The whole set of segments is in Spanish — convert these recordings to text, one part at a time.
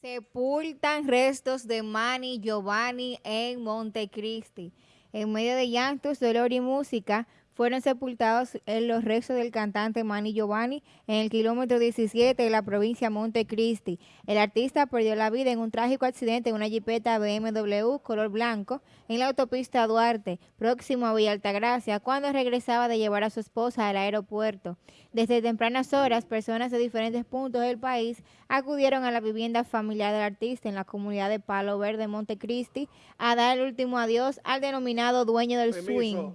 Sepultan restos de Manny Giovanni en Montecristi. En medio de llantos, dolor y música, fueron sepultados en los restos del cantante Manny Giovanni en el kilómetro 17 de la provincia Montecristi. El artista perdió la vida en un trágico accidente en una jipeta BMW color blanco en la autopista Duarte, próximo a Villa Altagracia, cuando regresaba de llevar a su esposa al aeropuerto. Desde tempranas horas, personas de diferentes puntos del país acudieron a la vivienda familiar del artista en la comunidad de Palo Verde, Montecristi, a dar el último adiós al denominado dueño del swing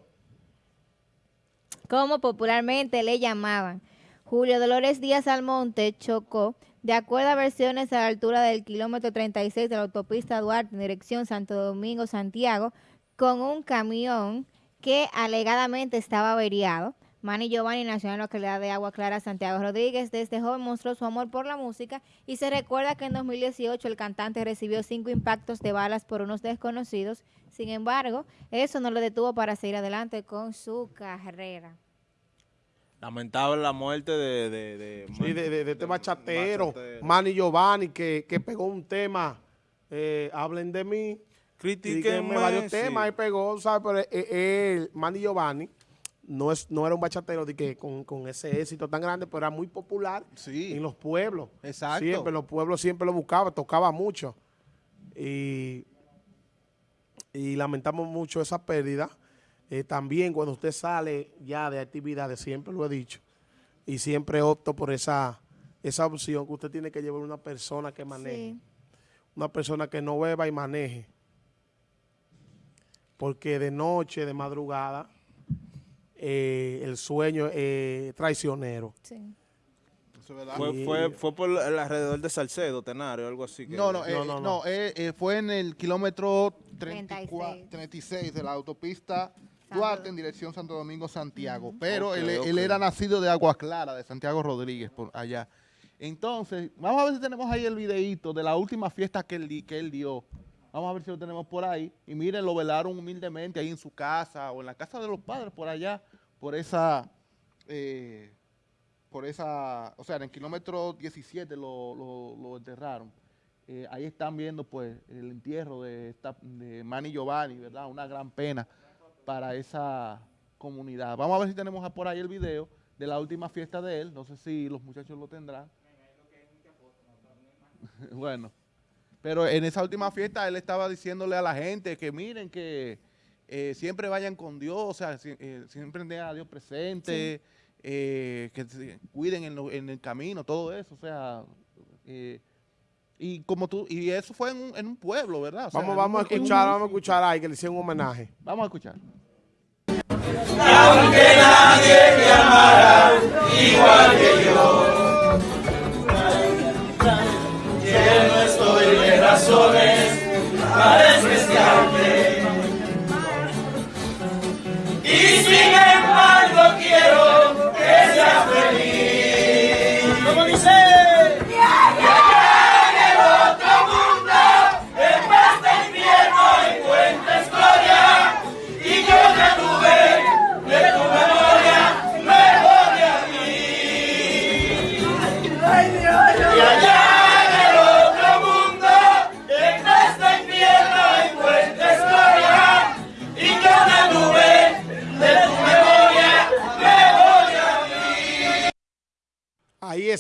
como popularmente le llamaban. Julio Dolores Díaz Almonte chocó, de acuerdo a versiones a la altura del kilómetro 36 de la autopista Duarte en dirección Santo Domingo-Santiago, con un camión que alegadamente estaba averiado. Manny Giovanni nació en la localidad de Agua Clara, Santiago Rodríguez. Desde joven mostró su amor por la música y se recuerda que en 2018 el cantante recibió cinco impactos de balas por unos desconocidos. Sin embargo, eso no lo detuvo para seguir adelante con su carrera. Lamentable la muerte de... de, de sí, de, este bachatero, Manny Giovanni, que, pegó un tema, eh, Hablen de mí. Critiquenme. varios temas y pegó, ¿sabes? Pero él, Manny Giovanni no, es, no era un bachatero de que con, ese éxito tan grande, pero era muy popular en los pueblos. Exacto. Siempre, los pueblos siempre lo buscaban, tocaba mucho. Y, y lamentamos mucho esa pérdida. Eh, también cuando usted sale ya de actividades, siempre lo he dicho, y siempre opto por esa, esa opción que usted tiene que llevar una persona que maneje. Una persona que no beba y maneje. Porque de noche, de madrugada, eh, el sueño eh, traicionero. Sí. Fue, fue, por el alrededor de Salcedo, Tenario, algo así. no, no, no, no, no. fue en el kilómetro 36 de la autopista Duarte en dirección Santo Domingo, Santiago. Pero él, era nacido de Agua Clara, de Santiago Rodríguez, por allá. Entonces, vamos a ver si tenemos ahí el videito de la última fiesta que él, que él dio. Vamos a ver si lo tenemos por ahí. Y miren, lo velaron humildemente ahí en su casa o en la casa de los padres por allá, por esa, eh, por esa, o sea, en el kilómetro 17 lo, enterraron. Eh, ahí están viendo pues el entierro de, esta, de Manny Giovanni, ¿verdad? Una gran pena para esa comunidad. Vamos a ver si tenemos por ahí el video de la última fiesta de él. No sé si los muchachos lo tendrán. bueno, pero en esa última fiesta él estaba diciéndole a la gente que miren que eh, siempre vayan con Dios, o sea, eh, siempre tengan a Dios presente, eh, que cuiden en, el camino, todo eso, o sea... y como tú y eso fue en un, en un pueblo, ¿verdad? vamos, vamos a escuchar, vamos a escuchar ahí que le hicieron un homenaje. Vamos a escuchar. Y aunque nadie te amará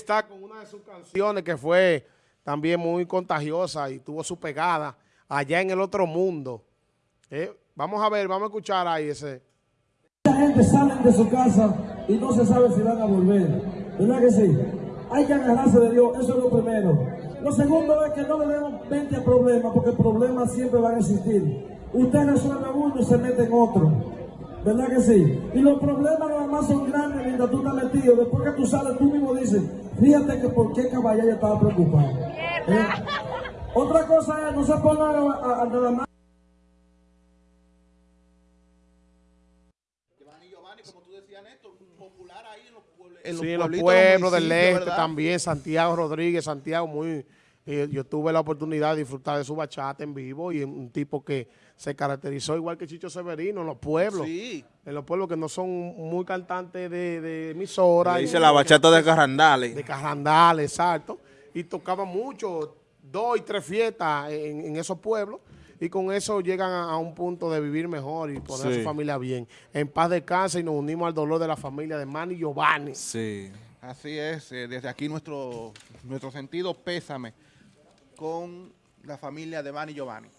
está con una de sus canciones que fue también muy contagiosa y tuvo su pegada allá en el otro mundo. Eh, vamos a ver, vamos a escuchar ahí ese. Mucha gente sale de su casa y no se sabe si van a volver. ¿Verdad que sí? Hay que agarrarse de Dios, eso es lo primero. Lo segundo es que no le demos mente a problemas, porque problemas siempre van a existir. Usted resuelve uno y se mete en otro. ¿Verdad que sí? Y los problemas nada más son grandes mientras tú estás metido. Después que tú sales, tú mismo dices, fíjate que por qué caballero estaba preocupado. ¿Eh? Otra cosa es, no se pongan a, a, nada más. En los, sí, en los pueblos del este también, Santiago Rodríguez, Santiago muy eh, yo tuve la oportunidad de disfrutar de su bachata en vivo y un tipo que se caracterizó igual que Chicho Severino en los pueblos. Sí. En los pueblos que no son muy cantantes de, de emisora. dice la bachata de Carrandales. De Carrandales, exacto. Y tocaba mucho dos y tres fiestas en, esos pueblos y con eso llegan a, un punto de vivir mejor y poner a su familia bien. En paz de casa y nos unimos al dolor de la familia de Manny Giovanni. Sí. Así es, eh, desde aquí nuestro, nuestro sentido pésame con la familia de Manny Giovanni.